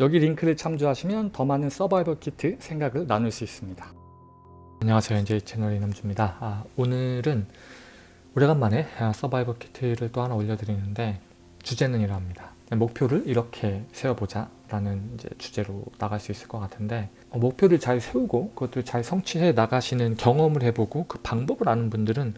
여기 링크를 참조하시면 더 많은 서바이벌 키트 생각을 나눌 수 있습니다. 안녕하세요. NJ 채널 이남주입니다. 아, 오늘은 오래간만에 아, 서바이벌 키트를 또 하나 올려드리는데 주제는 이러합니다. 목표를 이렇게 세워보자 라는 이제 주제로 나갈 수 있을 것 같은데 어, 목표를 잘 세우고 그것도 잘 성취해 나가시는 경험을 해보고 그 방법을 아는 분들은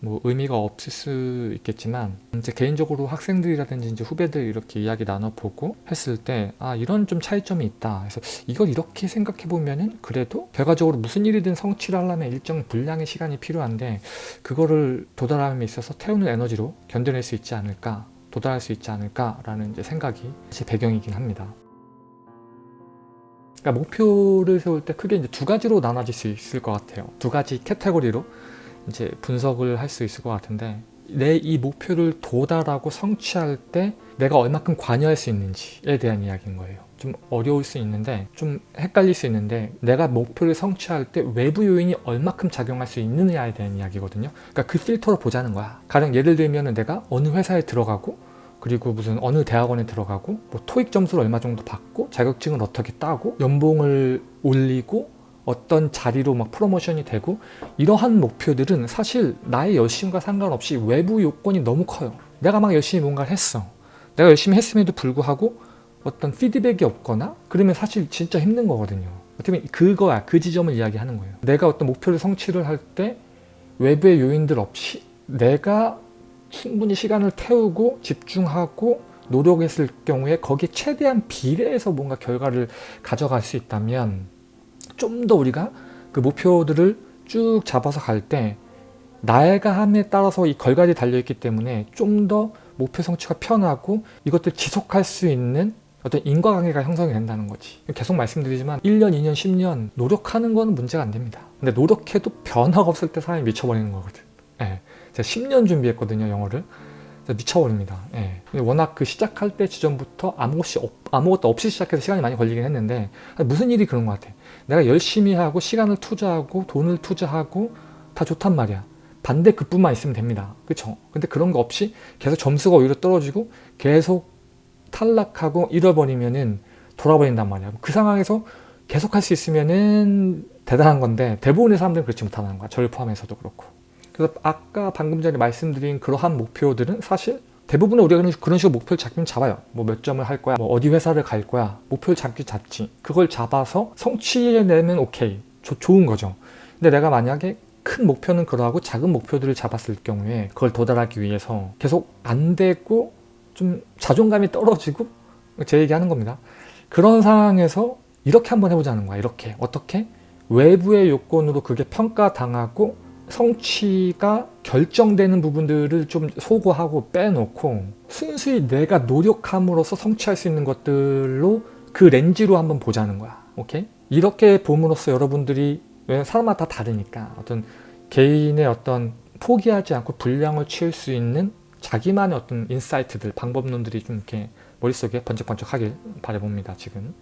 뭐 의미가 없을 수 있겠지만 이제 개인적으로 학생들이라든지 이제 후배들 이렇게 이야기 나눠보고 했을 때 아 이런 좀 차이점이 있다 그래서 이걸 이렇게 생각해 보면은 그래도 결과적으로 무슨 일이든 성취를 하려면 일정 분량의 시간이 필요한데 그거를 도달함에 있어서 태우는 에너지로 견뎌낼 수 있지 않을까 도달할 수 있지 않을까라는 이제 생각이 제 배경이긴 합니다. 그러니까 목표를 세울 때 크게 이제 두 가지로 나눠질 수 있을 것 같아요. 두 가지 카테고리로 이제 분석을 할 수 있을 것 같은데 내 이 목표를 도달하고 성취할 때 내가 얼마큼 관여할 수 있는지에 대한 이야기인 거예요. 좀 어려울 수 있는데 좀 헷갈릴 수 있는데 내가 목표를 성취할 때 외부 요인이 얼마큼 작용할 수 있느냐에 대한 이야기거든요. 그러니까 그 필터로 보자는 거야. 가령 예를 들면 내가 어느 회사에 들어가고 그리고 무슨 어느 대학원에 들어가고 뭐 토익 점수를 얼마 정도 받고 자격증을 어떻게 따고 연봉을 올리고 어떤 자리로 막 프로모션이 되고 이러한 목표들은 사실 나의 열심과 상관없이 외부 요건이 너무 커요. 내가 막 열심히 뭔가를 했어. 내가 열심히 했음에도 불구하고 어떤 피드백이 없거나 그러면 사실 진짜 힘든 거거든요. 보면 그거야. 그 지점을 이야기하는 거예요. 내가 어떤 목표를 성취를 할 때 외부의 요인들 없이 내가 충분히 시간을 태우고 집중하고 노력했을 경우에 거기에 최대한 비례해서 뭔가 결과를 가져갈 수 있다면 좀 더 우리가 그 목표들을 쭉 잡아서 갈때 함에 따라서 이 결과들이 달려있기 때문에 좀 더 목표 성취가 편하고 이것들 지속할 수 있는 어떤 인과관계가 형성이 된다는 거지. 계속 말씀드리지만 1년, 2년, 10년 노력하는 거는 문제가 안 됩니다. 근데 노력해도 변화가 없을 때 사람이 미쳐버리는 거거든. 예. 제가 10년 준비했거든요 영어를. 미쳐버립니다. 예. 워낙 그 시작할 때 지점부터 아무것이 없, 아무것도 없이 시작해서 시간이 많이 걸리긴 했는데 무슨 일이 그런 것 같아 내가 열심히 하고 시간을 투자하고 돈을 투자하고 다 좋단 말이야. 반대 그뿐만 있으면 됩니다. 그쵸? 근데 그런 거 없이 계속 점수가 오히려 떨어지고 계속 탈락하고 잃어버리면은 돌아버린단 말이야. 그 상황에서 계속 할 수 있으면은 대단한 건데 대부분의 사람들은 그렇지 못하는 거야. 저를 포함해서도 그렇고. 그래서 아까 방금 전에 말씀드린 그러한 목표들은 사실 대부분의 우리가 그런 식으로 목표를 잡긴 잡아요. 뭐 몇 점을 할 거야 뭐 어디 회사를 갈 거야 목표를 잡기 잡지. 그걸 잡아서 성취해내면 오케이. 조, 좋은 거죠. 근데 내가 만약에 큰 목표는 그러하고 작은 목표들을 잡았을 경우에 그걸 도달하기 위해서 계속 안 되고 좀 자존감이 떨어지고 제 얘기하는 겁니다. 그런 상황에서 이렇게 한번 해보자는 거야 이렇게. 어떻게? 외부의 요건으로 그게 평가당하고 성취가 결정되는 부분들을 좀 소거하고 빼놓고 순수히 내가 노력함으로써 성취할 수 있는 것들로 그 렌즈로 한번 보자는 거야 오케이? 이렇게 봄으로써 여러분들이 왜 사람마다 다 다르니까 어떤 개인의 어떤 포기하지 않고 분량을 치울 수 있는 자기만의 어떤 인사이트들, 방법론들이 좀 이렇게 머릿속에 번쩍번쩍하길 바라봅니다 지금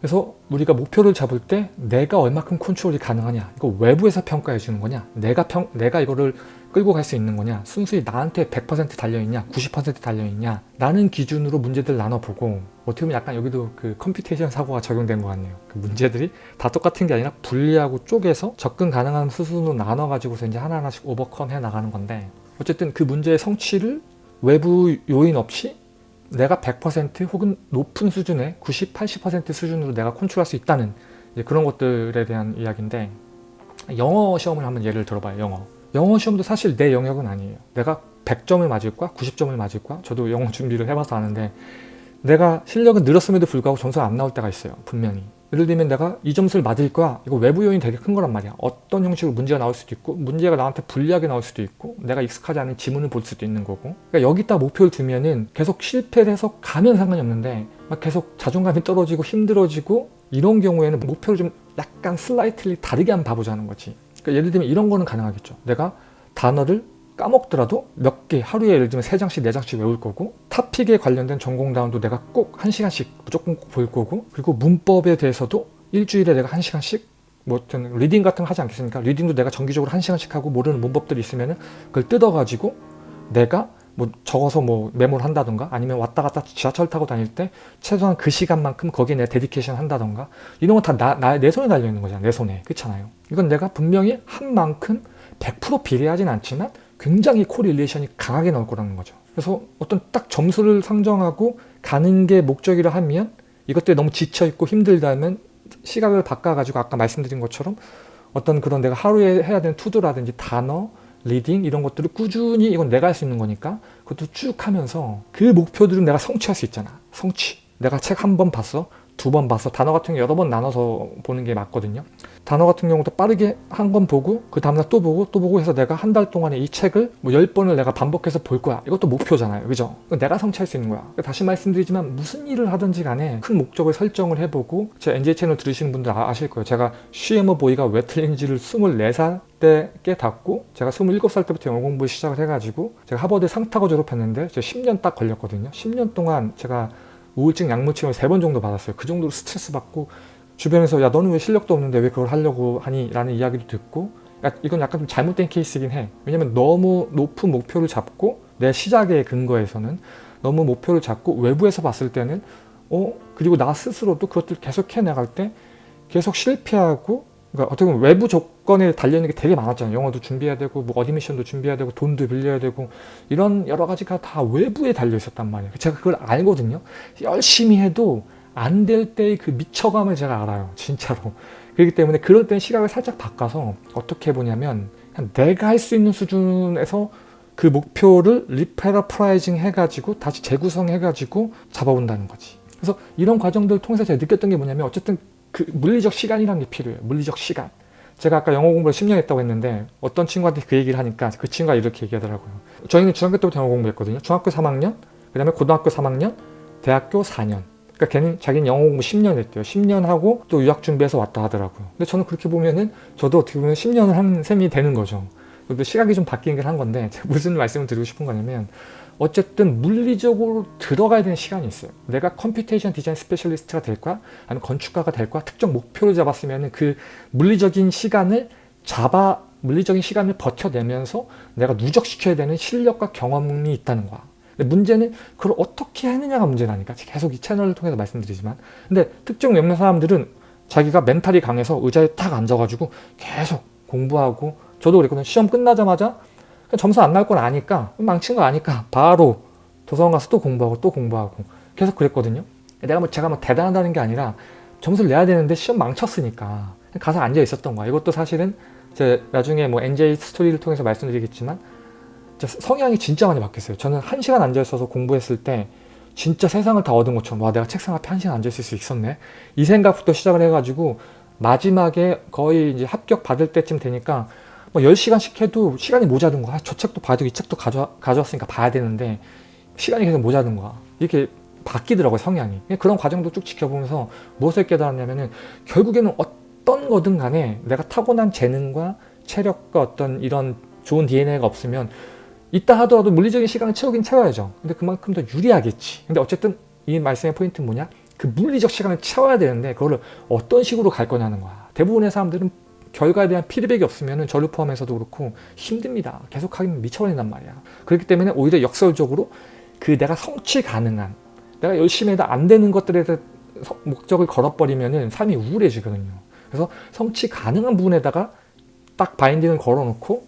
그래서 우리가 목표를 잡을 때 내가 얼마큼 컨트롤이 가능하냐 이거 외부에서 평가해 주는 거냐 내가 평 내가 이거를 끌고 갈 수 있는 거냐 순수히 나한테 100% 달려있냐 90% 달려있냐 라는 기준으로 문제들 나눠보고 어떻게 보면 약간 여기도 그 computation 사고가 적용된 것 같네요. 그 문제들이 다 똑같은 게 아니라 분리하고 쪼개서 접근 가능한 수순으로 나눠 가지고서 이제 하나하나씩 overcome 해 나가는 건데 어쨌든 그 문제의 성취를 외부 요인 없이 내가 100% 혹은 높은 수준의 90, 80% 수준으로 내가 컨트롤할 수 있다는 그런 것들에 대한 이야기인데 영어 시험을 한번 예를 들어봐요 영어. 영어 시험도 사실 내 영역은 아니에요. 내가 100점을 맞을 거야 90점을 맞을 거야? 저도 영어 준비를 해봐서 아는데 내가 실력은 늘었음에도 불구하고 점수가 안 나올 때가 있어요 분명히 예를 들면 내가 이 점수를 맞을 거야. 이거 외부 요인이 되게 큰 거란 말이야. 어떤 형식으로 문제가 나올 수도 있고 문제가 나한테 불리하게 나올 수도 있고 내가 익숙하지 않은 지문을 볼 수도 있는 거고. 그러니까 여기다 목표를 두면은 계속 실패를 해서 가면 상관이 없는데 막 계속 자존감이 떨어지고 힘들어지고 이런 경우에는 목표를 좀 약간 slightly 다르게 한번 봐보자는 거지. 그러니까 예를 들면 이런 거는 가능하겠죠. 내가 단어를 까먹더라도 몇 개 하루에 예를 들면 3장씩 4장씩 외울 거고 topic에 관련된 전공 단어도 내가 꼭 1시간씩 무조건 꼭 볼 거고 그리고 문법에 대해서도 일주일에 내가 1시간씩 뭐 어떤 reading 같은 거 하지 않겠습니까? reading도 내가 정기적으로 1시간씩 하고 모르는 문법들이 있으면 그걸 뜯어가지고 내가 뭐 적어서 뭐 메모를 한다던가 아니면 왔다 갔다 지하철 타고 다닐 때 최소한 그 시간만큼 거기에 내 dedication 한다던가 이런 건 다 내 손에 달려 있는 거잖아 내 손에 그렇잖아요 이건 내가 분명히 한 만큼 100% 비례하진 않지만 굉장히 correlation이 강하게 나올 거라는 거죠 그래서 어떤 딱 점수를 상정하고 가는 게 목적이라 하면 이것들이 너무 지쳐있고 힘들다면 시각을 바꿔가지고 아까 말씀드린 것처럼 어떤 그런 내가 하루에 해야 되는 to-do라든지 단어, reading 이런 것들을 꾸준히 이건 내가 할 수 있는 거니까 그것도 쭉 하면서 그 목표들은 내가 성취할 수 있잖아. 성취. 내가 책 한 번 봤어. 두 번 봤어. 단어 같은 게 여러 번 나눠서 보는 게 맞거든요. 단어 같은 경우도 빠르게 한번 보고 그 다음날 또 보고 또 보고 해서 내가 한 달 동안에 이 책을 뭐 10번을 내가 반복해서 볼 거야. 이것도 목표잖아요. 그죠? 내가 성취할 수 있는 거야. 다시 말씀드리지만 무슨 일을 하든지 간에 큰 목적을 설정을 해보고 제 NJ 채널 들으시는 분들 아, 아실 거예요. 제가 쉬에머 보이가 왜 틀린지를 24살 때 깨닫고 제가 27살 때부터 영어 공부를 시작을 해가지고 제가 하버드 상타고 졸업했는데 제가 10년 딱 걸렸거든요. 10년 동안 제가 우울증 약물 치료를 3번 정도 받았어요. 그 정도로 스트레스 받고 주변에서 야 너는 왜 실력도 없는데 왜 그걸 하려고 하니? 라는 이야기도 듣고 야, 이건 약간 좀 잘못된 케이스이긴 해. 왜냐면 너무 높은 목표를 잡고 내 시작의 근거에서는 너무 목표를 잡고 외부에서 봤을 때는 어 그리고 나 스스로도 그것들 계속 해나갈 때 계속 실패하고 그러니까 어떻게 보면 외부 조건에 달려있는 게 되게 많았잖아요. 영어도 준비해야 되고 뭐 어드미션도 준비해야 되고 돈도 빌려야 되고 이런 여러 가지가 다 외부에 달려 있었단 말이에요. 제가 그걸 알거든요. 열심히 해도 안 될 때의 그 미쳐감을 제가 알아요. 진짜로. 그렇기 때문에 그럴 땐 시각을 살짝 바꿔서 어떻게 보냐면 내가 할 수 있는 수준에서 그 목표를 re-paraphrasing 해가지고 다시 재구성해가지고 잡아본다는 거지. 그래서 이런 과정들을 통해서 제가 느꼈던 게 뭐냐면 어쨌든 그 물리적 시간이라는 게 필요해요. 물리적 시간. 제가 아까 영어 공부를 10년 했다고 했는데 어떤 친구한테 그 얘기를 하니까 그 친구가 이렇게 얘기하더라고요. 저희는 중학교 때부터 영어 공부했거든요. 중학교 3학년, 그 다음에 고등학교 3학년, 대학교 4년. 그러니까 걔는 자기는 영어 공부 10년 했대요. 10년 하고 또 유학 준비해서 왔다 하더라고요. 근데 저는 그렇게 보면은 저도 어떻게 보면 10년을 한 셈이 되는 거죠. 근데 시각이 좀 바뀌긴 한 건데 제가 무슨 말씀을 드리고 싶은 거냐면 어쨌든 물리적으로 들어가야 되는 시간이 있어요. 내가 computation design specialist가 될 거야? 아니면 건축가가 될 거야? 특정 목표를 잡았으면 그 물리적인 시간을 잡아 물리적인 시간을 버텨내면서 내가 누적시켜야 되는 실력과 경험이 있다는 거야. 문제는 그걸 어떻게 했느냐가 문제라니까. 계속 이 채널을 통해서 말씀드리지만. 근데 특정 몇몇 사람들은 자기가 멘탈이 강해서 의자에 탁 앉아가지고 계속 공부하고 저도 그랬거든요. 시험 끝나자마자 점수 안 나올 건 아니까 망친 거 아니까 바로 도서관 가서 또 공부하고 또 공부하고 계속 그랬거든요. 내가 뭐 제가 뭐 대단하다는 게 아니라 점수를 내야 되는데 시험 망쳤으니까 가서 앉아 있었던 거야. 이것도 사실은 제 나중에 뭐 NJ 스토리를 통해서 말씀드리겠지만 성향이 진짜 많이 바뀌었어요. 저는 한 시간 앉아 있어서 공부했을 때 진짜 세상을 다 얻은 것처럼 와 내가 책상 앞에 한 시간 앉아 있을 수 있었네 이 생각부터 시작을 해가지고 마지막에 거의 이제 합격 받을 때쯤 되니까 뭐 10시간씩 해도 시간이 모자른 거야. 저 책도 봐야 되고 이 책도 가져, 가져왔으니까 봐야 되는데 시간이 계속 모자른 거야. 이렇게 바뀌더라고요, 성향이. 그런 과정도 쭉 지켜보면서 무엇을 깨달았냐면은 결국에는 어떤 거든 간에 내가 타고난 재능과 체력과 어떤 이런 좋은 DNA가 없으면 있다 하더라도 물리적인 시간을 채우긴 채워야죠. 근데 그만큼 더 유리하겠지. 근데 어쨌든 이 말씀의 포인트는 뭐냐? 그 물리적 시간을 채워야 되는데 그거를 어떤 식으로 갈 거냐는 거야. 대부분의 사람들은 결과에 대한 피드백이 없으면 저를 포함해서도 그렇고 힘듭니다. 계속 하기는 미쳐버린단 말이야. 그렇기 때문에 오히려 역설적으로 그 내가 성취 가능한 내가 열심히 해도 안 되는 것들에 대해 목적을 걸어버리면 삶이 우울해지거든요. 그래서 성취 가능한 부분에다가 딱 바인딩을 걸어놓고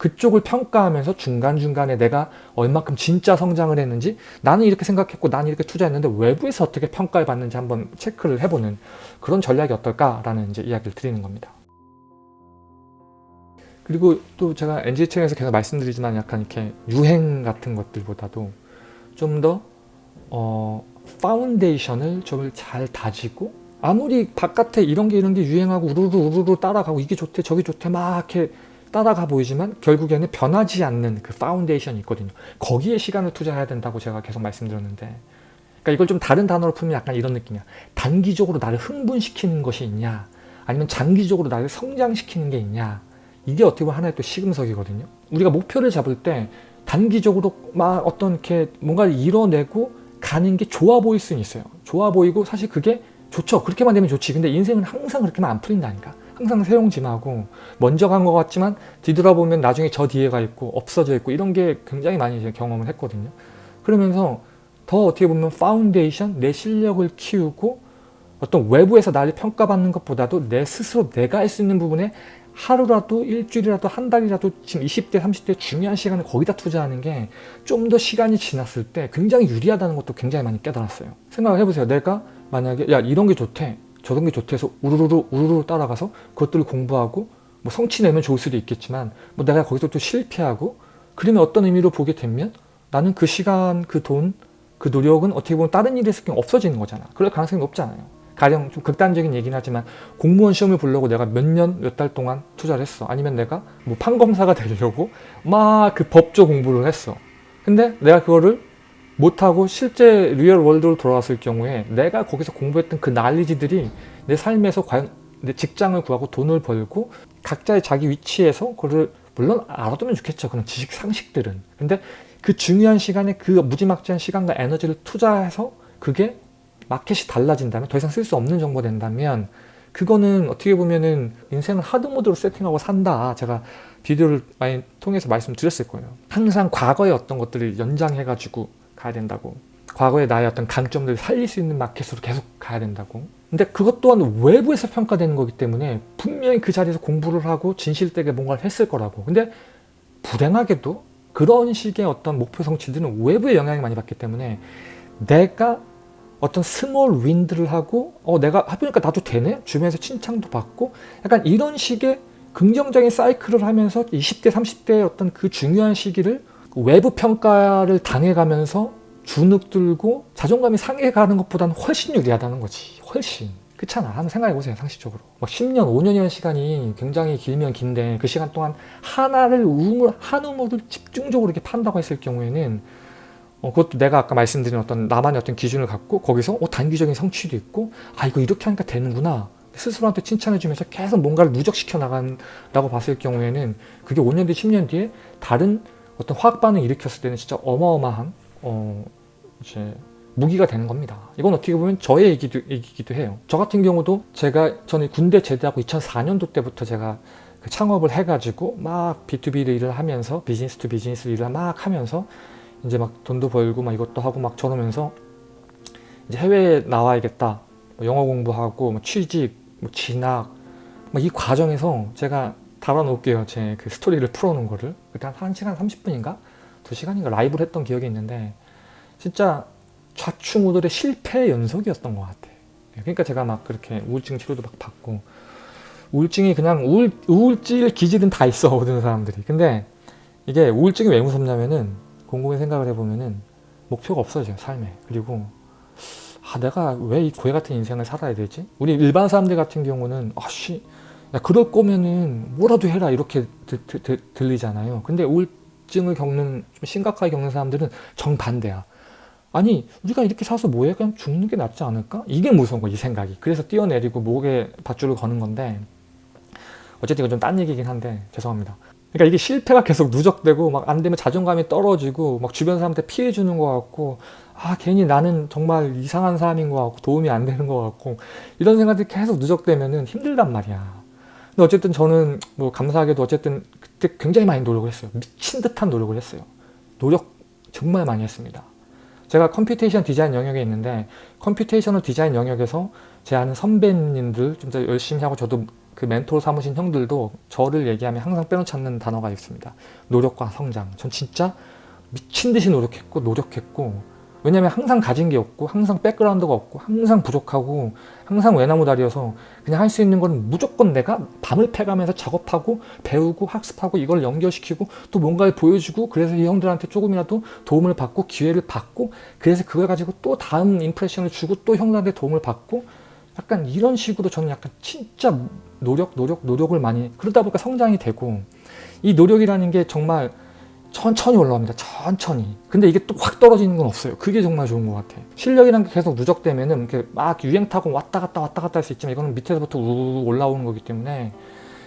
그쪽을 평가하면서 중간중간에 내가 얼마큼 진짜 성장을 했는지 나는 이렇게 생각했고 나는 이렇게 투자했는데 외부에서 어떻게 평가를 받는지 한번 체크를 해보는 그런 전략이 어떨까라는 이제 이야기를 드리는 겁니다. 그리고 또 제가 NG청에서 계속 말씀드리지만 약간 이렇게 유행 같은 것들보다도 좀더 어, foundation을 좀 잘 다지고 아무리 바깥에 이런 게 이런 게 유행하고 우르르 우르르 따라가고 이게 좋대 저게 좋대 막 이렇게 따라가 보이지만 결국에는 변하지 않는 그 foundation이 있거든요. 거기에 시간을 투자해야 된다고 제가 계속 말씀드렸는데 그러니까 이걸 좀 다른 단어로 풀면 약간 이런 느낌이야. 단기적으로 나를 흥분시키는 것이 있냐 아니면 장기적으로 나를 성장시키는 게 있냐 이게 어떻게 보면 하나의 또 시금석이거든요. 우리가 목표를 잡을 때 단기적으로 막 어떤 이렇게 뭔가를 이뤄내고 가는 게 좋아 보일 수는 있어요. 좋아 보이고 사실 그게 좋죠. 그렇게만 되면 좋지. 근데 인생은 항상 그렇게만 안 풀린다니까. 항상 새옹지마고 먼저 간 것 같지만 뒤돌아보면 나중에 저 뒤에 가 있고 없어져 있고 이런 게 굉장히 많이 경험을 했거든요. 그러면서 더 어떻게 보면 파운데이션, 내 실력을 키우고 어떤 외부에서 나를 평가받는 것보다도 내 스스로 내가 할 수 있는 부분에 하루라도 일주일이라도 한 달이라도 지금 20대 30대 중요한 시간을 거기다 투자하는 게 좀 더 시간이 지났을 때 굉장히 유리하다는 것도 굉장히 많이 깨달았어요. 생각을 해보세요. 내가 만약에 야 이런 게 좋대 저런 게 좋대 해서 우르르 우르르 따라가서 그것들을 공부하고 뭐 성취 내면 좋을 수도 있겠지만 뭐 내가 거기서 또 실패하고 그러면 어떤 의미로 보게 되면 나는 그 시간 그 돈 그 노력은 어떻게 보면 다른 일에 쓸 경우 없어지는 거잖아. 그럴 가능성이 높잖아요. 가령 좀 극단적인 얘기는 하지만 공무원 시험을 보려고 내가 몇 년 몇 달 동안 투자를 했어. 아니면 내가 뭐 판검사가 되려고 막 그 법조 공부를 했어. 근데 내가 그거를 못하고 실제 real world로 돌아왔을 경우에 내가 거기서 공부했던 그 난리지들이 내 삶에서 과연 내 직장을 구하고 돈을 벌고 각자의 자기 위치에서 그거를 물론 알아두면 좋겠죠. 그런 지식 상식들은. 근데 그 중요한 시간에 그 무지막지한 시간과 에너지를 투자해서 그게 마켓이 달라진다면 더 이상 쓸 수 없는 정보 된다면 그거는 어떻게 보면은 인생을 하드모드로 세팅하고 산다. 제가 비디오를 많이 통해서 말씀드렸을 거예요. 항상 과거의 어떤 것들을 연장해 가지고 가야 된다고. 과거의 나의 어떤 강점들을 살릴 수 있는 마켓으로 계속 가야 된다고. 근데 그것 또한 외부에서 평가되는 거기 때문에 분명히 그 자리에서 공부를 하고 진실되게 뭔가를 했을 거라고. 근데 불행하게도 그런 식의 어떤 목표 성취들은 외부의 영향을 많이 받기 때문에 내가 어떤 small win들을 하고 어 내가 해보니까 나도 되네? 주변에서 칭찬도 받고 약간 이런 식의 긍정적인 사이클을 하면서 20대 30대의 어떤 그 중요한 시기를 외부 평가를 당해가면서 주눅 들고 자존감이 상해가는 것보다는 훨씬 유리하다는 거지. 훨씬. 그렇잖아. 한번 생각해보세요 상식적으로. 막 10년 5년이라는 시간이 굉장히 길면 긴데 그 시간 동안 하나를 우물 한 우물을 집중적으로 이렇게 판다고 했을 경우에는 어, 그것도 내가 아까 말씀드린 어떤 나만의 어떤 기준을 갖고 거기서 어, 단기적인 성취도 있고 아 이거 이렇게 하니까 되는구나. 스스로한테 칭찬해주면서 계속 뭔가를 누적시켜 나간다고 봤을 경우에는 그게 5년 뒤 10년 뒤에 다른 어떤 화학 반응을 일으켰을 때는 진짜 어마어마한 어, 이제 무기가 되는 겁니다. 이건 어떻게 보면 저의 얘기도, 얘기기도 해요. 저 같은 경우도 제가 저는 군대 제대하고 2004년도 때부터 제가 그 창업을 해가지고 막 B2B를 일을 하면서 business to business 일을 막 하면서 이제 막 돈도 벌고 막 이것도 하고 막 저러면서 이제 해외에 나와야겠다 뭐 영어 공부하고 뭐 취직 뭐 진학 이 과정에서 제가 달아놓을게요. 제 그 스토리를 풀어놓은 거를. 그때 한 1시간 30분인가? 2시간인가? 라이브를 했던 기억이 있는데 진짜 좌충우돌의 실패 연속이었던 것 같아. 그러니까 제가 막 그렇게 우울증 치료도 막 받고 우울증이 그냥 우울, 우울질 기질은 다 있어 모든 사람들이. 근데 이게 우울증이 왜 무섭냐면은 곰곰이 생각을 해보면은 목표가 없어져요 삶에. 그리고 아 내가 왜 이 고해 같은 인생을 살아야 되지? 우리 일반 사람들 같은 경우는 아씨 야 그럴 거면은 뭐라도 해라 이렇게 드, 드, 드, 들리잖아요. 근데 우울증을 겪는 좀 심각하게 겪는 사람들은 정반대야. 아니 우리가 이렇게 사서 뭐해? 그냥 죽는 게 낫지 않을까? 이게 무서운 거이 생각이. 그래서 뛰어내리고 목에 밧줄을 거는 건데 어쨌든 이건 좀 딴 얘기긴 한데 죄송합니다. 그러니까 이게 실패가 계속 누적되고 막 안 되면 자존감이 떨어지고 막 주변 사람한테 피해 주는 것 같고 아 괜히 나는 정말 이상한 사람인 것 같고 도움이 안 되는 것 같고 이런 생각들이 계속 누적되면은 힘들단 말이야 근데 어쨌든 저는 뭐 감사하게도 어쨌든 그때 굉장히 많이 노력을 했어요 미친 듯한 노력을 했어요 노력 정말 많이 했습니다 제가 computation design 영역에 있는데 computational design 영역에서 제 아는 선배님들 좀 더 열심히 하고 저도 그 멘토로 삼으신 형들도 저를 얘기하면 항상 빼놓지 않는 단어가 있습니다. 노력과 성장. 전 진짜 미친 듯이 노력했고 노력했고 왜냐면 항상 가진 게 없고 항상 백그라운드가 없고 항상 부족하고 항상 외나무 다리여서 그냥 할 수 있는 건 무조건 내가 밤을 패가면서 작업하고 배우고 학습하고 이걸 연결시키고 또 뭔가를 보여주고 그래서 이 형들한테 조금이라도 도움을 받고 기회를 받고 그래서 그걸 가지고 또 다음 임프레션을 주고 또 형들한테 도움을 받고 약간 이런 식으로 저는 약간 진짜 노력 노력 노력을 많이 그러다 보니까 성장이 되고 이 노력이라는 게 정말 천천히 올라옵니다. 천천히. 근데 이게 또 확 떨어지는 건 없어요. 그게 정말 좋은 것 같아. 실력이라는 게 계속 누적되면은 이렇게 막 유행 타고 왔다 갔다 왔다 갔다 할 수 있지만 이거는 밑에서부터 우르르 올라오는 거기 때문에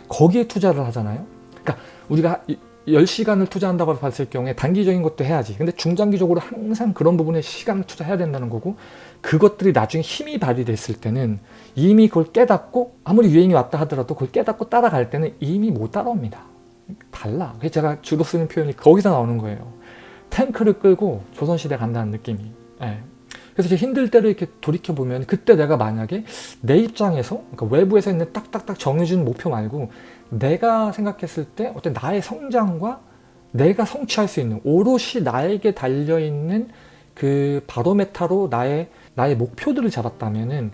거기에 투자를 하잖아요. 그러니까 우리가 10시간을 투자한다고 봤을 경우에 단기적인 것도 해야지. 근데 중장기적으로 항상 그런 부분에 시간을 투자해야 된다는 거고 그것들이 나중에 힘이 발휘됐을 때는 이미 그걸 깨닫고 아무리 유행이 왔다 하더라도 그걸 깨닫고 따라갈 때는 이미 못 따라옵니다. 달라. 그래서 제가 주로 쓰는 표현이 거기서 나오는 거예요. 탱크를 끌고 조선시대 간다는 느낌이. 예. 그래서 제 힘들 때를 이렇게 돌이켜보면 그때 내가 만약에 내 입장에서 그러니까 외부에서 있는 딱딱딱 정해준 목표 말고 내가 생각했을 때 어떤 나의 성장과 내가 성취할 수 있는 오롯이 나에게 달려있는 그 바로메타로 나의 나의 목표들을 잡았다면은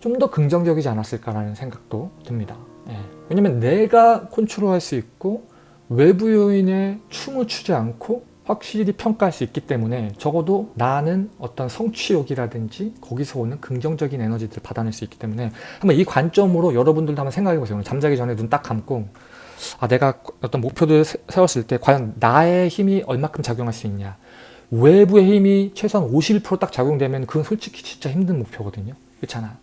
좀 더 긍정적이지 않았을까라는 생각도 듭니다. 예. 왜냐면 내가 컨트롤할 수 있고 외부 요인에 춤을 추지 않고 확실히 평가할 수 있기 때문에 적어도 나는 어떤 성취욕이라든지 거기서 오는 긍정적인 에너지들을 받아낼 수 있기 때문에 한번 이 관점으로 여러분들도 한번 생각해 보세요. 잠자기 전에 눈 딱 감고 아 내가 어떤 목표를 세웠을 때 과연 나의 힘이 얼마큼 작용할 수 있냐 외부의 힘이 최소한 51%딱 작용되면 그건 솔직히 진짜 힘든 목표거든요. 그렇잖아.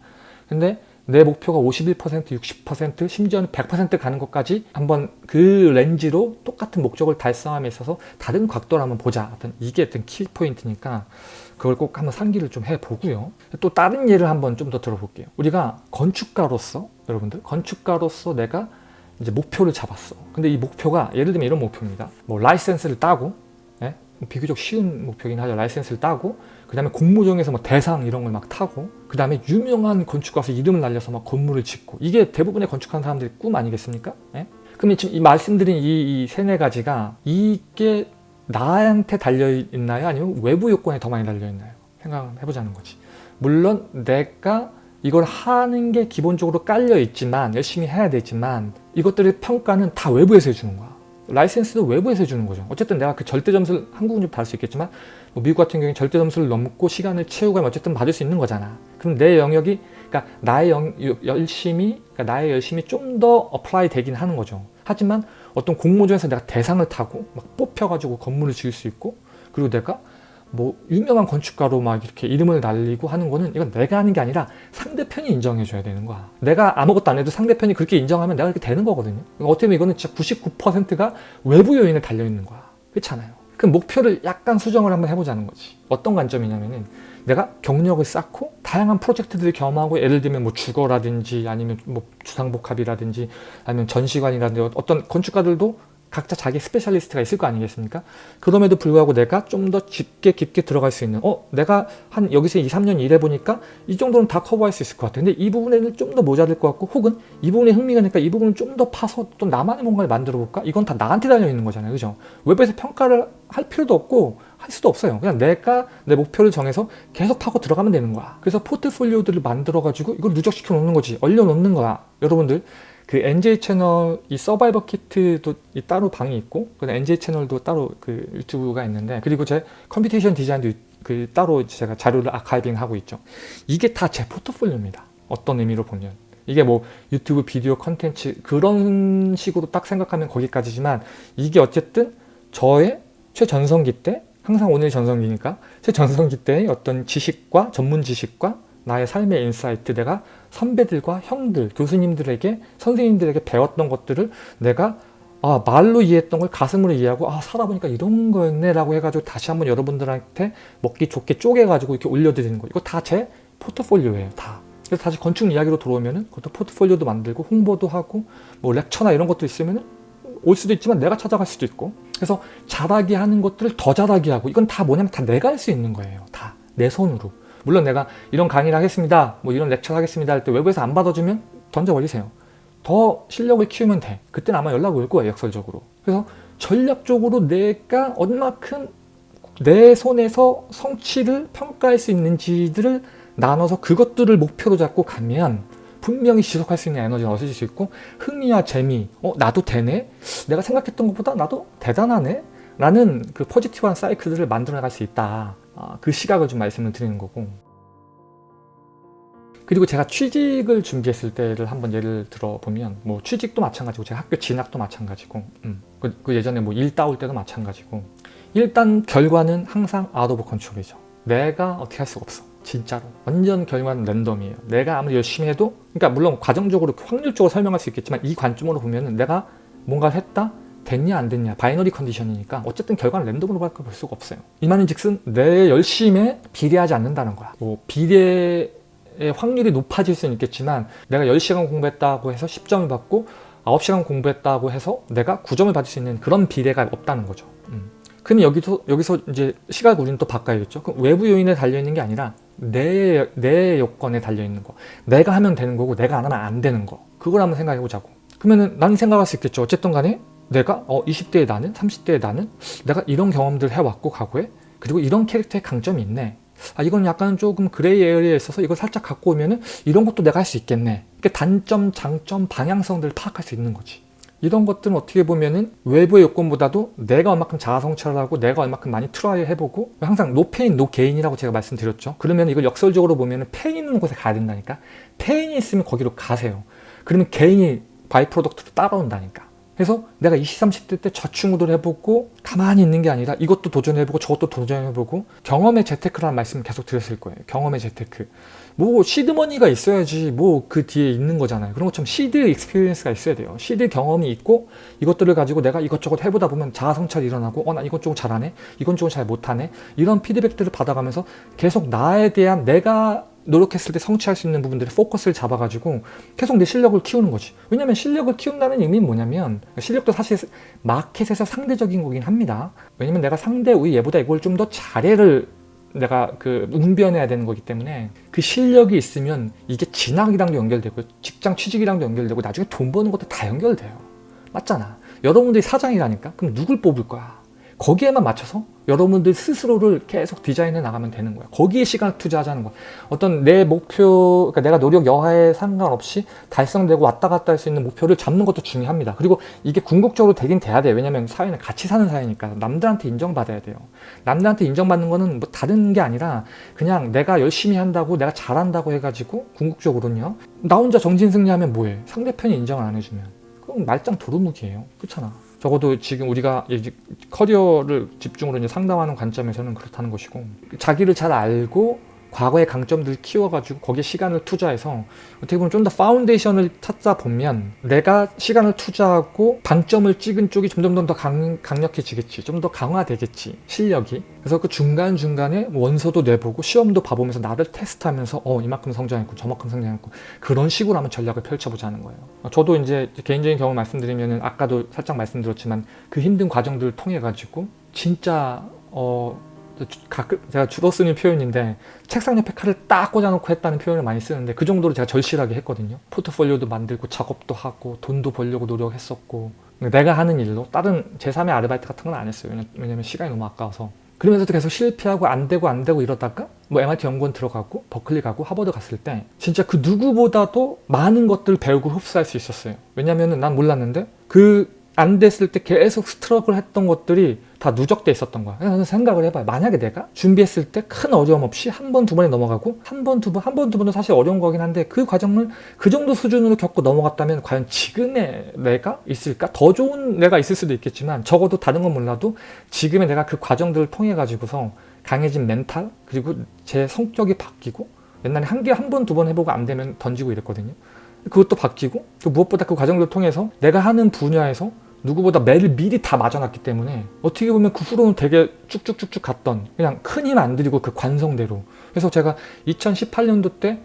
근데 내 목표가 51%, 60%, 심지어는 100% 가는 것까지 한번 그 렌즈로 똑같은 목적을 달성함에 있어서 다른 각도로 한번 보자. 어떤 이게 어떤 키포인트니까 그걸 꼭 한번 상기를 좀 해보고요. 또 다른 예를 한번 좀 더 들어볼게요. 우리가 건축가로서 여러분들 건축가로서 내가 이제 목표를 잡았어. 근데 이 목표가 예를 들면 이런 목표입니다. 뭐 라이센스를 따고 예? 비교적 쉬운 목표긴 하죠. 라이센스를 따고 그 다음에 공모전에서 뭐 대상 이런 걸 막 타고 그 다음에 유명한 건축가서 이름을 날려서 막 건물을 짓고 이게 대부분의 건축하는 사람들의 꿈 아니겠습니까? 예? 그럼 지금 이 말씀드린 이, 이 세네 가지가 이게 나한테 달려있나요? 아니면 외부 요건에 더 많이 달려있나요? 생각을 해보자는 거지. 물론 내가 이걸 하는 게 기본적으로 깔려 있지만 열심히 해야 되지만 이것들의 평가는 다 외부에서 해주는 거야. 라이센스도 외부에서 해주는 거죠. 어쨌든 내가 그 절대 점수를 한국은 좀 다를 수 있겠지만 뭐 미국 같은 경우에 절대 점수를 넘고 시간을 채우고 하면 어쨌든 받을 수 있는 거잖아. 그럼 내 영역이 그러니까 나의 영, 열심히 그러니까 나의 열심이 좀더 apply 되긴 하는 거죠. 하지만 어떤 공모전에서 내가 대상을 타고 막 뽑혀가지고 건물을 지을 수 있고 그리고 내가 뭐 유명한 건축가로 막 이렇게 이름을 날리고 하는 거는 이건 내가 하는 게 아니라 상대편이 인정해 줘야 되는 거야. 내가 아무것도 안 해도 상대편이 그렇게 인정하면 내가 그렇게 되는 거거든요. 그러니까 어떻게 보면 이거는 진짜 99%가 외부 요인에 달려 있는 거야. 그렇잖아요? 그 목표를 약간 수정을 한번 해보자는 거지. 어떤 관점이냐면은 내가 경력을 쌓고 다양한 프로젝트들을 경험하고 예를 들면 뭐 주거라든지 아니면 뭐 주상복합이라든지 아니면 전시관이라든지 어떤 건축가들도 각자 자기 specialist가 있을 거 아니겠습니까? 그럼에도 불구하고 내가 좀 더 깊게 깊게 들어갈 수 있는 어? 내가 한 여기서 2, 3년 일해보니까 이 정도는 다 커버할 수 있을 것 같아. 근데 이 부분에는 좀 더 모자랄 것 같고 혹은 이 부분에 흥미가 있으니까 이 부분을 좀 더 파서 또 나만의 뭔가를 만들어 볼까? 이건 다 나한테 달려있는 거잖아요. 그죠? 외부에서 평가를 할 필요도 없고 할 수도 없어요. 그냥 내가 내 목표를 정해서 계속 파고 들어가면 되는 거야. 그래서 포트폴리오들을 만들어가지고 이걸 누적시켜 놓는 거지. 얼려 놓는 거야. 여러분들 그 NJ 채널 이 survival kit도 이 따로 방이 있고 그 NJ 채널도 따로 그 유튜브가 있는데 그리고 제 computation design도 그 따로 제가 자료를 archiving 하고 있죠. 이게 다 제 포트폴리오입니다. 어떤 의미로 보면 이게 뭐 유튜브 비디오 컨텐츠 그런 식으로 딱 생각하면 거기까지지만 이게 어쨌든 저의 최전성기 때 항상 오늘 전성기니까 최전성기 때의 어떤 지식과 전문 지식과 나의 삶의 insight 내가 선배들과 형들, 교수님들에게 선생님들에게 배웠던 것들을 내가 아 말로 이해했던 걸 가슴으로 이해하고 아 살아보니까 이런 거였네 라고 해가지고 다시 한번 여러분들한테 먹기 좋게 쪼개가지고 이렇게 올려드리는 거. 이거 다 제 포트폴리오예요 다. 그래서 다시 건축 이야기로 들어오면은 그것도 포트폴리오도 만들고 홍보도 하고 뭐 lecture나 이런 것도 있으면은 올 수도 있지만 내가 찾아갈 수도 있고. 그래서 잘하게 하는 것들을 더 잘하게 하고 이건 다 뭐냐면 다 내가 할 수 있는 거예요 다. 내 손으로 물론 내가 이런 강의를 하겠습니다 뭐 이런 렉처를 하겠습니다 할 때 외부에서 안 받아주면 던져 버리세요. 더 실력을 키우면 돼. 그때는 아마 연락 올 거예요 역설적으로. 그래서 전략적으로 내가 얼마큼 내 손에서 성취를 평가할 수 있는지들을 나눠서 그것들을 목표로 잡고 가면 분명히 지속할 수 있는 에너지가 얻어질 수 있고 흥미와 재미 어 나도 되네? 내가 생각했던 것보다 나도 대단하네? 라는 그 positive한 사이클들을 만들어 나갈 수 있다. 아, 그 시각을 좀 말씀을 드리는 거고. 그리고 제가 취직을 준비했을 때를 한번 예를 들어보면 뭐 취직도 마찬가지고 제가 학교 진학도 마찬가지고 음, 그, 그 예전에 뭐 일 따올 때도 마찬가지고. 일단 결과는 항상 out of control이죠. 내가 어떻게 할 수가 없어. 진짜로. 완전 결과는 랜덤이에요. 내가 아무리 열심히 해도 그러니까 물론 과정적으로 확률적으로 설명할 수 있겠지만 이 관점으로 보면 은 내가 뭔가를 했다 됐냐 안 됐냐 binary condition이니까 어쨌든 결과는 랜덤으로 밖에 볼 수가 없어요. 이 말인 즉슨 내 열심에 비례하지 않는다는 거야. 뭐 비례의 확률이 높아질 수는 있겠지만 내가 10시간 공부했다고 해서 10점을 받고 9시간 공부했다고 해서 내가 9점을 받을 수 있는 그런 비례가 없다는 거죠. 음. 그럼 여기서 여기서 이제 시각 우리는 또 바꿔야겠죠. 그럼 외부 요인에 달려있는 게 아니라 내, 내 요건에 달려있는 거. 내가 하면 되는 거고 내가 안 하면 안 되는 거. 그걸 한번 생각해 보자고. 그러면은 나는 생각할 수 있겠죠. 어쨌든 간에 내가 어 20대의 나는 30대의 나는 내가 이런 경험들 해왔고 과거에 그리고 이런 캐릭터의 강점이 있네. 아 이건 약간 조금 gray area에 있어서 이걸 살짝 갖고 오면은 이런 것도 내가 할 수 있겠네. 이렇게 단점 장점 방향성들을 파악할 수 있는 거지. 이런 것들은 어떻게 보면은 외부의 요건보다도 내가 얼마큼 자아 성찰을 하고 내가 얼마큼 많이 try 해보고 항상 no pain no gain이라고 제가 말씀드렸죠. 그러면 이걸 역설적으로 보면은 pain 있는 곳에 가야 된다니까. pain이 있으면 거기로 가세요. 그러면 gain이 by-product로 따라온다니까 그래서 내가 20, 30대 때 저 친구들 해보고 가만히 있는 게 아니라 이것도 도전해보고 저것도 도전해보고 경험의 재테크라는 말씀 계속 드렸을 거예요. 경험의 재테크. 뭐 seed money가 있어야지 뭐 그 뒤에 있는 거잖아요. 그런 것처럼 seed experience가 있어야 돼요. 시드 경험이 있고 이것들을 가지고 내가 이것저것 해보다 보면 자아성찰이 일어나고 어 나 이것 쪽은 잘하네 이건 쪽은 잘 못하네 이런 피드백들을 받아가면서 계속 나에 대한 내가 노력했을 때 성취할 수 있는 부분들의 포커스를 잡아가지고 계속 내 실력을 키우는 거지. 왜냐면 실력을 키운다는 의미는 뭐냐면 실력도 사실 마켓에서 상대적인 거긴 합니다. 왜냐면 내가 상대 우리 얘보다 이걸 좀 더 잘해를 내가 그 웅변해야 되는 거기 때문에 그 실력이 있으면 이게 진학이랑도 연결되고 직장 취직이랑도 연결되고 나중에 돈 버는 것도 다 연결돼요. 맞잖아. 여러분들이 사장이라니까? 그럼 누굴 뽑을 거야? 거기에만 맞춰서 여러분들 스스로를 계속 디자인해 나가면 되는 거야. 거기에 시간을 투자하자는 거야. 어떤 내 목표, 그러니까 내가 노력 여하에 상관없이 달성되고 왔다 갔다 할 수 있는 목표를 잡는 것도 중요합니다. 그리고 이게 궁극적으로 되긴 돼야 돼요. 왜냐면 사회는 같이 사는 사회니까 남들한테 인정받아야 돼요. 남들한테 인정받는 거는 뭐 다른 게 아니라 그냥 내가 열심히 한다고 내가 잘한다고 해가지고 궁극적으로는요. 나 혼자 정진승리하면 뭐해? 상대편이 인정을 안 해주면. 그럼 말짱 도루묵이에요. 그렇잖아. 적어도 지금 우리가 커리어를 집중으로 이제 상담하는 관점에서는 그렇다는 것이고 자기를 잘 알고 과거의 강점들을 키워가지고 거기에 시간을 투자해서 어떻게 보면 좀 더 foundation을 찾다 보면 내가 시간을 투자하고 방점을 찍은 쪽이 점점 더 강, 강력해지겠지 좀 더 강화되겠지 실력이. 그래서 그 중간중간에 원서도 내보고 시험도 봐보면서 나를 테스트하면서 어 이만큼 성장했고 저만큼 성장했고 그런 식으로 한번 전략을 펼쳐보자는 거예요. 저도 이제 개인적인 경험 말씀드리면 아까도 살짝 말씀드렸지만 그 힘든 과정들을 통해 가지고 진짜 어 가끔 제가 주로 쓰는 표현인데 책상 옆에 칼을 딱 꽂아놓고 했다는 표현을 많이 쓰는데 그 정도로 제가 절실하게 했거든요. 포트폴리오도 만들고 작업도 하고 돈도 벌려고 노력했었고 내가 하는 일로 다른 제3의 아르바이트 같은 건 안 했어요. 왜냐면 시간이 너무 아까워서. 그러면서도 계속 실패하고 안 되고 안 되고 이러다가 뭐 MIT 연구원 들어가고 버클리 가고 하버드 갔을 때 진짜 그 누구보다도 많은 것들을 배우고 흡수할 수 있었어요. 왜냐면은 난 몰랐는데 그 안 됐을 때 계속 스트럭을 했던 것들이 다 누적돼 있었던 거야. 그래서 생각을 해봐요. 만약에 내가 준비했을 때 큰 어려움 없이 한 번, 두 번에 넘어가고 한 번, 두 번, 한 번, 두 번도 사실 어려운 거긴 한데 그 과정을 그 정도 수준으로 겪고 넘어갔다면 과연 지금의 내가 있을까? 더 좋은 내가 있을 수도 있겠지만 적어도 다른 건 몰라도 지금의 내가 그 과정들을 통해 가지고서 강해진 멘탈 그리고 제 성격이 바뀌고 옛날에 한 개 한 번, 두 번 해보고 안 되면 던지고 이랬거든요. 그것도 바뀌고 또 무엇보다 그 과정들을 통해서 내가 하는 분야에서 누구보다 매를 미리 다 맞아놨기 때문에 어떻게 보면 그 후로는 되게 쭉쭉쭉쭉 갔던 그냥 큰 힘 안 들이고 그 관성대로. 그래서 제가 2018년도 때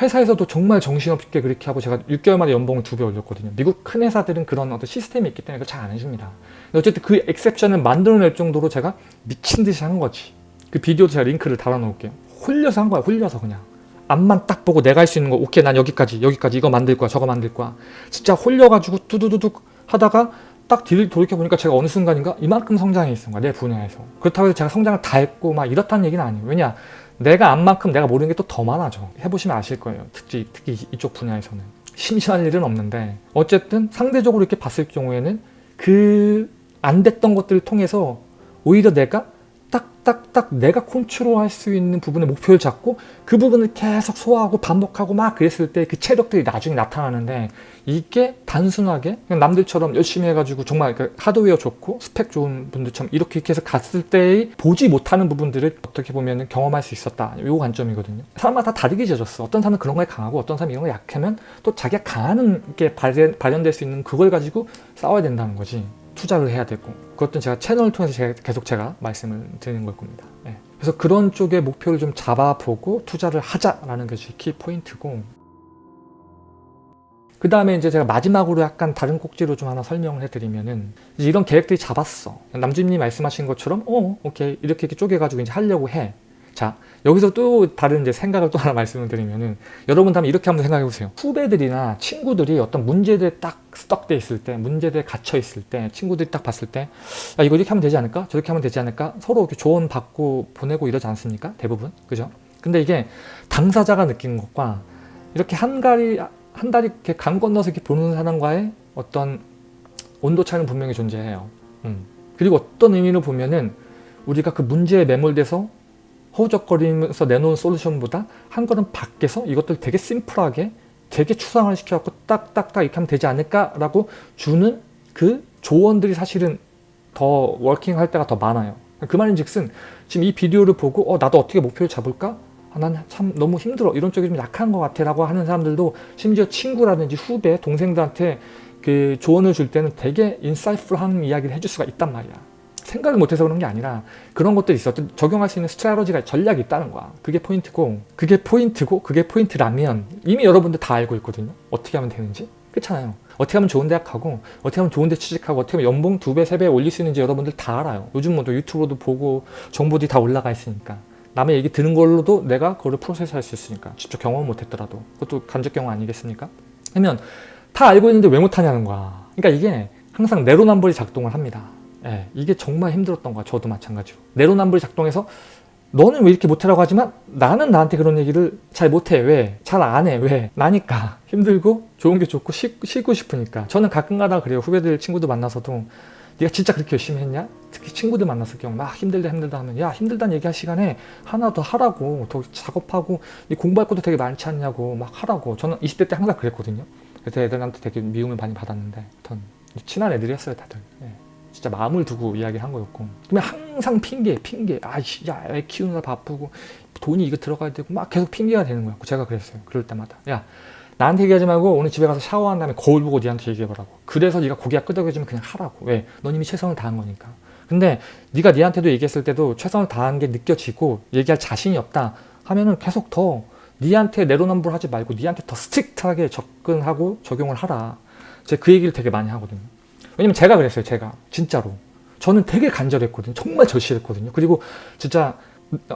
회사에서도 정말 정신없게 그렇게 하고 제가 6개월 만에 연봉을 두 배 올렸거든요. 미국 큰 회사들은 그런 어떤 시스템이 있기 때문에 그걸 잘 안 해줍니다. 어쨌든 그 엑셉션을 만들어낼 정도로 제가 미친 듯이 한 거지. 그 비디오도 제가 링크를 달아놓을게요. 홀려서 한 거야 홀려서 그냥. 앞만 딱 보고 내가 할 수 있는 거 오케이 난 여기까지 여기까지 이거 만들 거야 저거 만들 거야. 진짜 홀려가지고 뚜두두둑 하다가 딱 돌이켜보니까 제가 어느 순간인가 이만큼 성장해 있은 거야 내 분야에서. 그렇다고 해서 제가 성장을 다 했고 막 이렇다는 얘기는 아니에요. 왜냐 내가 안 만큼 내가 모르는 게 또 더 많아져. 해보시면 아실 거예요. 특히, 특히 이쪽 분야에서는. 심심한 일은 없는데. 어쨌든 상대적으로 이렇게 봤을 경우에는 그 안 됐던 것들을 통해서 오히려 내가 딱딱딱 내가 컨트롤할 수 있는 부분의 목표를 잡고 그 부분을 계속 소화하고 반복하고 막 그랬을 때 그 체력들이 나중에 나타나는데 이게 단순하게 그냥 남들처럼 열심히 해가지고 정말 그 하드웨어 좋고 스펙 좋은 분들처럼 이렇게 해서 갔을 때의 보지 못하는 부분들을 어떻게 보면 경험할 수 있었다. 이 관점이거든요. 사람마다 다 다르게 지어졌어. 어떤 사람은 그런 거에 강하고 어떤 사람은 이런 거에 약하면 또 자기가 강하는 게 발현, 발현될 수 있는 그걸 가지고 싸워야 된다는 거지 투자를 해야 되고 그것도 제가 채널을 통해서 제가 계속 제가 말씀을 드리는 걸 겁니다. 예. 그래서 그런 쪽의 목표를 좀 잡아보고 투자를 하자라는 것이 키 포인트고 그 다음에 이제 제가 마지막으로 약간 다른 꼭지로 좀 하나 설명을 해드리면은 이런 계획들이 잡았어. 남주님이 말씀하신 것처럼 어 오케이 이렇게 이렇게 쪼개가지고 이제 하려고 해. 자 여기서 또 다른 이제 생각을 또 하나 말씀을 드리면은 여러분 다음에 이렇게 한번 생각해 보세요. 후배들이나 친구들이 어떤 문제들에 딱 스떡돼 있을 때, 문제들에 갇혀 있을 때, 친구들이 딱 봤을 때, 야, 이거 이렇게 하면 되지 않을까? 저렇게 하면 되지 않을까? 서로 이렇게 조언 받고 보내고 이러지 않습니까? 대부분 그죠? 근데 이게 당사자가 느끼는 것과 이렇게 한 가리 한 달이 이렇게 강 건너서 이렇게 보는 사람과의 어떤 온도 차이는 분명히 존재해요. 음. 그리고 어떤 의미로 보면은 우리가 그 문제에 매몰돼서 허우적거리면서 내놓은 솔루션보다 한 걸음 밖에서 이것들 되게 심플하게 되게 추상화 시켜갖고 딱딱딱 이렇게 하면 되지 않을까라고 주는 그 조언들이 사실은 더 워킹할 때가 더 많아요. 그 말인 즉슨 지금 이 비디오를 보고 어 나도 어떻게 목표를 잡을까? 아, 난참 너무 힘들어 이런 쪽이 좀 약한 것 같아 라고 하는 사람들도 심지어 친구라든지 후배 동생들한테 그 조언을 줄 때는 되게 인사이프한 이야기를 해줄 수가 있단 말이야 생각을 못해서 그런 게 아니라 그런 것들이 있어. 적용할 수 있는 스트라테지가 전략이 있다는 거야. 그게 포인트고 그게 포인트고 그게 포인트라면 이미 여러분들 다 알고 있거든요. 어떻게 하면 되는지. 그렇잖아요. 어떻게 하면 좋은 대학 가고 어떻게 하면 좋은 데 취직하고 어떻게 하면 연봉 두 배 세 배 올릴 수 있는지 여러분들 다 알아요. 요즘 뭐또 유튜브로도 보고 정보들이 다 올라가 있으니까. 남의 얘기 듣는 걸로도 내가 그거를 프로세스할 수 있으니까. 직접 경험 못했더라도. 그것도 간접 경험 아니겠습니까? 그러면 다 알고 있는데 왜 못하냐는 거야. 그러니까 이게 항상 내로남불이 작동을 합니다 예, 이게 정말 힘들었던 거야 저도 마찬가지로 내로남불이 작동해서 너는 왜 이렇게 못하라고 하지만 나는 나한테 그런 얘기를 잘 못해 왜? 잘 안 해 왜? 나니까 힘들고 좋은 게 좋고 쉬, 쉬고 싶으니까 저는 가끔가다 그래요 후배들 친구들 만나서도 네가 진짜 그렇게 열심히 했냐? 특히 친구들 만났을 경우 막 힘들다 힘들다 하면 야 힘들다는 얘기할 시간에 하나 더 하라고 더 작업하고 공부할 것도 되게 많지 않냐고 막 하라고 저는 20대 때 항상 그랬거든요 그래서 애들한테 되게 미움을 많이 받았는데 전 친한 애들이었어요 다들 네. 진짜 마음을 두고 이야기를 한 거였고. 그러면 항상 핑계 핑계. 아이씨 야애 키우느라 바쁘고 돈이 이거 들어가야 되고 막 계속 핑계가 되는 거였고 제가 그랬어요. 그럴 때마다. 야 나한테 얘기하지 말고 오늘 집에 가서 샤워한 다음에 거울 보고 니한테 얘기해보라고. 그래서 네가 고기가 끄덕여지면 그냥 하라고. 왜? 넌 이미 최선을 다한 거니까. 근데 네가 니한테도 얘기했을 때도 최선을 다한 게 느껴지고 얘기할 자신이 없다 하면은 계속 더 니한테 내로남불 하지 말고 니한테 더 strict하게 접근하고 적용을 하라. 제가 그 얘기를 되게 많이 하거든요 왜냐면 제가 그랬어요 제가 진짜로 저는 되게 간절했거든요 정말 절실했거든요 그리고 진짜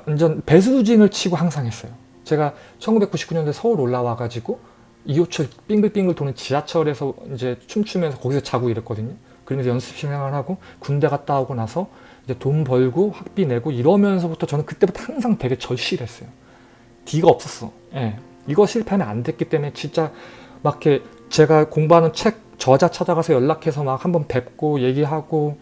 완전 배수진을 치고 항상 했어요 제가 1999년도에 서울 올라와 가지고 2호철 빙글빙글 도는 지하철에서 이제 춤추면서 거기서 자고 이랬거든요. 그러면서 연습 생활을 하고 군대 갔다 오고 나서 이제 돈 벌고 학비 내고 이러면서부터 저는 그때부터 항상 되게 절실했어요. 뒤가 없었어. 예. 이거 실패하면 안 됐기 때문에 진짜 막 이렇게 제가 공부하는 책 저자 찾아가서 연락해서 막 한번 뵙고 얘기하고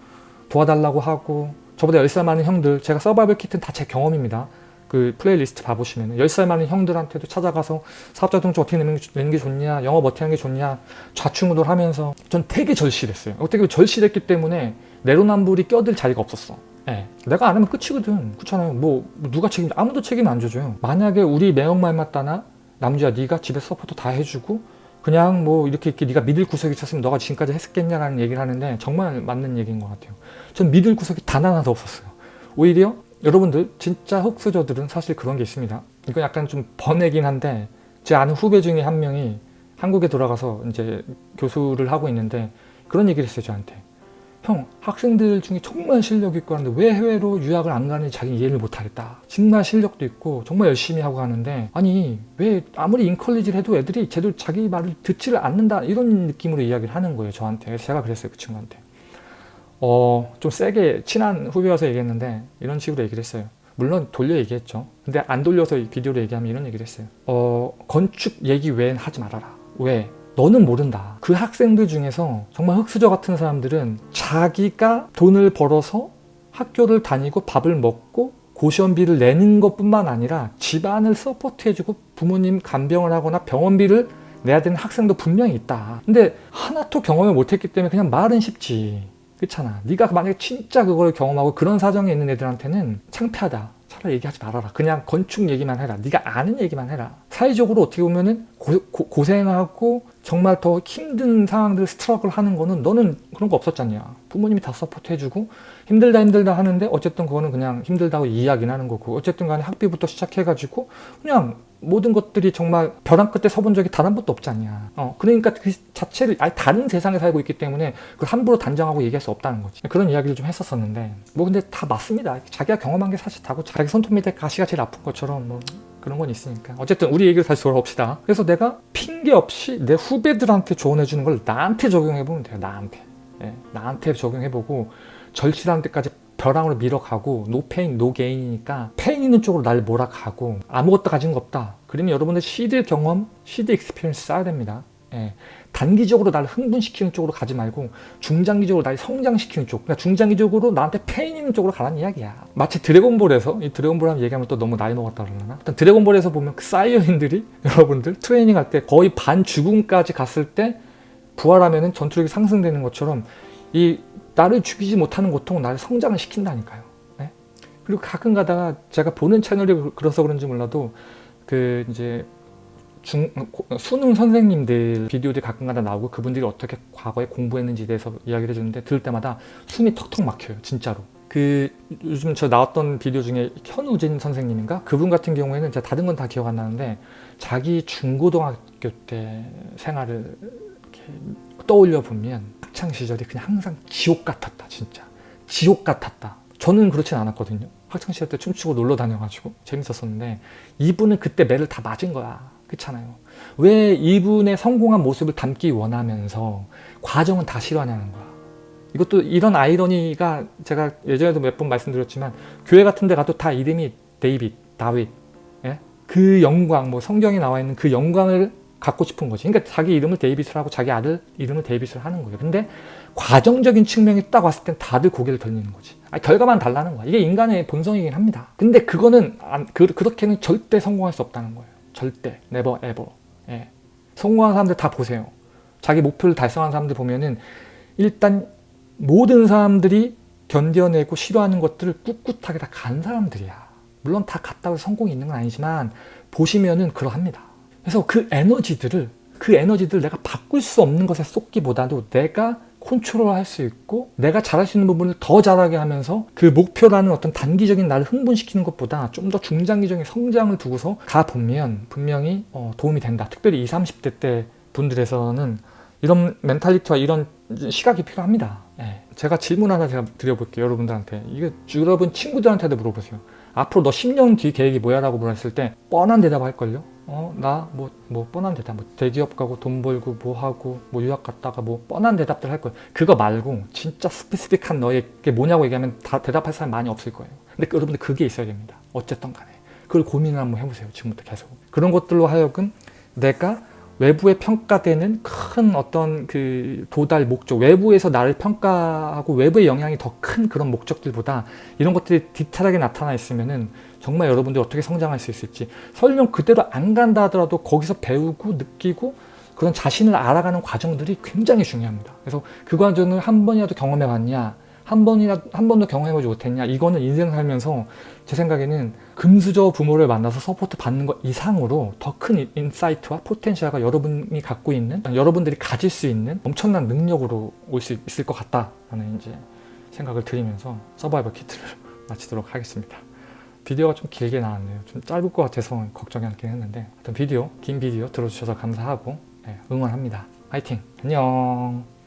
도와달라고 하고 저보다 10살 많은 형들 제가 서바이벌 키트는 다 제 경험입니다. 그 플레이리스트 봐보시면 10살 많은 형들한테도 찾아가서 사업자 등록 어떻게 내는 게, 내는 게 좋냐 영업 어떻게 하는 게 좋냐 좌충우돌 하면서 전 되게 절실했어요. 어떻게 절실했기 때문에 내로남불이 껴들 자리가 없었어. 예. 내가 안 하면 끝이거든. 그렇잖아요. 뭐 누가 책임 아무도 책임 안 져줘요. 만약에 우리 매형 말마따나 남주야 네가 집에 support 다 해주고 그냥 뭐 이렇게 이렇게 네가 믿을 구석이 있었으면 너가 지금까지 했겠냐라는 얘기를 하는데 정말 맞는 얘기인 것 같아요. 전 믿을 구석이 단 하나도 없었어요. 오히려 여러분들 진짜 흙수저들은 사실 그런 게 있습니다. 이건 약간 좀 번외긴 한데 제 아는 후배 중에 한 명이 한국에 돌아가서 이제 교수를 하고 있는데 그런 얘기를 했어요 저한테 형 학생들 중에 정말 실력 있고 하는데 왜 해외로 유학을 안 가는지 자기 이해를 못하겠다 정말 실력도 있고 정말 열심히 하고 가는데 아니 왜 아무리 인컬리지를 해도 애들이 제대로 자기 말을 듣지를 않는다 이런 느낌으로 이야기를 하는 거예요 저한테 제가 그랬어요 그 친구한테 어, 좀 세게 친한 후배여서 얘기했는데 이런 식으로 얘기를 했어요. 물론 돌려 얘기했죠. 근데 안 돌려서 이 비디오로 얘기하면 이런 얘기를 했어요. 어, 건축 얘기 외엔 하지 말아라. 왜? 너는 모른다. 그 학생들 중에서 정말 흑수저 같은 사람들은 자기가 돈을 벌어서 학교를 다니고 밥을 먹고 고시원비를 내는 것뿐만 아니라 집안을 서포트해주고 부모님 간병을 하거나 병원비를 내야 되는 학생도 분명히 있다. 근데 하나도 경험을 못했기 때문에 그냥 말은 쉽지. 그렇잖아 네가 만약에 진짜 그걸 경험하고 그런 사정에 있는 애들한테는 창피하다 차라리 얘기하지 말아라. 그냥 건축 얘기만 해라. 네가 아는 얘기만 해라. 사회적으로 어떻게 보면은 고, 생하고 정말 더 힘든 상황들 struggle 하는 거는 너는 그런 거 없었잖냐. 부모님이 다 support 해주고 힘들다 힘들다 하는데 어쨌든 그거는 그냥 힘들다고 이야기는 하는 거고 어쨌든 간에 학비부터 시작해 가지고 그냥 모든 것들이 정말 벼랑 끝에 서본 적이 단 한 번도 없지 않냐. 어, 그러니까 그 자체를 아예 다른 세상에 살고 있기 때문에 그걸 함부로 단정하고 얘기할 수 없다는 거지. 그런 이야기를 좀 했었었는데 뭐 근데 다 맞습니다. 자기가 경험한 게 사실 다고 자기 손톱 밑에 가시가 제일 아픈 것처럼 뭐 그런 건 있으니까 어쨌든 우리 얘기를 다시 돌아옵시다. 그래서 내가 핑계 없이 내 후배들한테 조언해 주는 걸 나한테 적용해 보면 돼요. 나한테. 예, 나한테 적용해 보고 절실한 데까지 벼랑으로 밀어가고 no pain no gain이니까 pain 있는 쪽으로 날 몰아가고 아무것도 가진 거 없다 그러면 여러분들 시드 경험 seed experience 쌓아야 됩니다 예, 단기적으로 날 흥분시키는 쪽으로 가지 말고 중장기적으로 날 성장시키는 쪽 그러니까 중장기적으로 나한테 pain 있는 쪽으로 가라는 이야기야 마치 드래곤볼에서 이 드래곤볼 하면 얘기하면 또 너무 나이 먹었다 그러나 일단 드래곤볼에서 보면 그 사이어인들이 여러분들 트레이닝 할 때 거의 반 죽음까지 갔을 때 부활하면은 전투력이 상승되는 것처럼 이 나를 죽이지 못하는 고통은 나를 성장을 시킨다니까요. 네? 그리고 가끔 가다가 제가 보는 채널이 그래서 그런지 몰라도 그 이제 중, 수능 선생님들 비디오들이 가끔 가다 나오고 그분들이 어떻게 과거에 공부했는지에 대해서 이야기를 해주는데 들을 때마다 숨이 턱턱 막혀요. 진짜로. 그 요즘 저 나왔던 비디오 중에 현우진 선생님인가? 그분 같은 경우에는 제가 다른 건 다 기억 안 나는데 자기 중고등학교 때 생활을 떠올려 보면 학창 시절이 그냥 항상 지옥 같았다 진짜 지옥 같았다 저는 그렇진 않았거든요 학창 시절 때 춤추고 놀러 다녀가지고 재밌었었는데 이분은 그때 매를 다 맞은 거야 그렇잖아요 왜 이분의 성공한 모습을 담기 원하면서 과정은 다 싫어하냐는 거야 이것도 이런 아이러니가 제가 예전에도 몇 번 말씀드렸지만 교회 같은 데 가도 다 이름이 데이빗, 다윗 예? 그 영광, 뭐 성경에 나와 있는 그 영광을 갖고 싶은 거지. 그러니까 자기 이름을 데이빗을 하고 자기 아들 이름을 데이빗을 하는 거예요. 근데 과정적인 측면이 딱 왔을 땐 다들 고개를 돌리는 거지. 아니, 결과만 달라는 거야. 이게 인간의 본성이긴 합니다. 근데 그거는 안, 그, 그렇게는 절대 성공할 수 없다는 거예요. 절대. never ever. 예. 성공한 사람들 다 보세요. 자기 목표를 달성한 사람들 보면은 일단 모든 사람들이 견뎌내고 싫어하는 것들을 꿋꿋하게 다 간 사람들이야. 물론 다 갔다고 해서 성공이 있는 건 아니지만 보시면은 그러합니다. 그래서 그 에너지들을 그 에너지들을 내가 바꿀 수 없는 것에 쏟기보다도 내가 컨트롤할 수 있고 내가 잘할 수 있는 부분을 더 잘하게 하면서 그 목표라는 어떤 단기적인 나를 흥분시키는 것보다 좀 더 중장기적인 성장을 두고서 가보면 분명히 어, 도움이 된다. 특별히 20, 30대 때 분들에서는 이런 멘탈리티와 이런 시각이 필요합니다. 예. 제가 질문 하나 제가 드려볼게요. 여러분들한테. 이게 여러분 친구들한테도 물어보세요. 앞으로 너 10년 뒤 계획이 뭐야? 라고 물었을 때 뻔한 대답 할걸요? 어, 나, 뭐, 뭐, 뻔한 대답, 뭐, 대기업 가고 돈 벌고 뭐 하고, 뭐, 유학 갔다가 뭐, 뻔한 대답들 할 거예요. 그거 말고, 진짜 스페시픽한 너에게 뭐냐고 얘기하면 다 대답할 사람 많이 없을 거예요. 근데 여러분들 그게 있어야 됩니다. 어쨌든 간에. 그걸 고민을 한번 해보세요. 지금부터 계속. 그런 것들로 하여금 내가 외부에 평가되는 큰 어떤 그 도달 목적, 외부에서 나를 평가하고 외부의 영향이 더 큰 그런 목적들보다 이런 것들이 디테일하게 나타나 있으면은 정말 여러분들이 어떻게 성장할 수 있을지 설령 그대로 안 간다 하더라도 거기서 배우고 느끼고 그런 자신을 알아가는 과정들이 굉장히 중요합니다. 그래서 그 과정을 한 번이라도 경험해 봤냐 한 번이라 한 번도 경험해보지 못했냐 이거는 인생 살면서 제 생각에는 금수저 부모를 만나서 support 받는 것 이상으로 더 큰 insight와 potential과 여러분이 갖고 있는 여러분들이 가질 수 있는 엄청난 능력으로 올 수 있을 것 같다라는 이제 생각을 드리면서 서바이벌 키트를 마치도록 하겠습니다. 비디오가 좀 길게 나왔네요. 좀 짧을 것 같아서 걱정이 않긴 했는데 하여튼 비디오, 긴 비디오 들어주셔서 감사하고 네, 응원합니다. 화이팅! 안녕!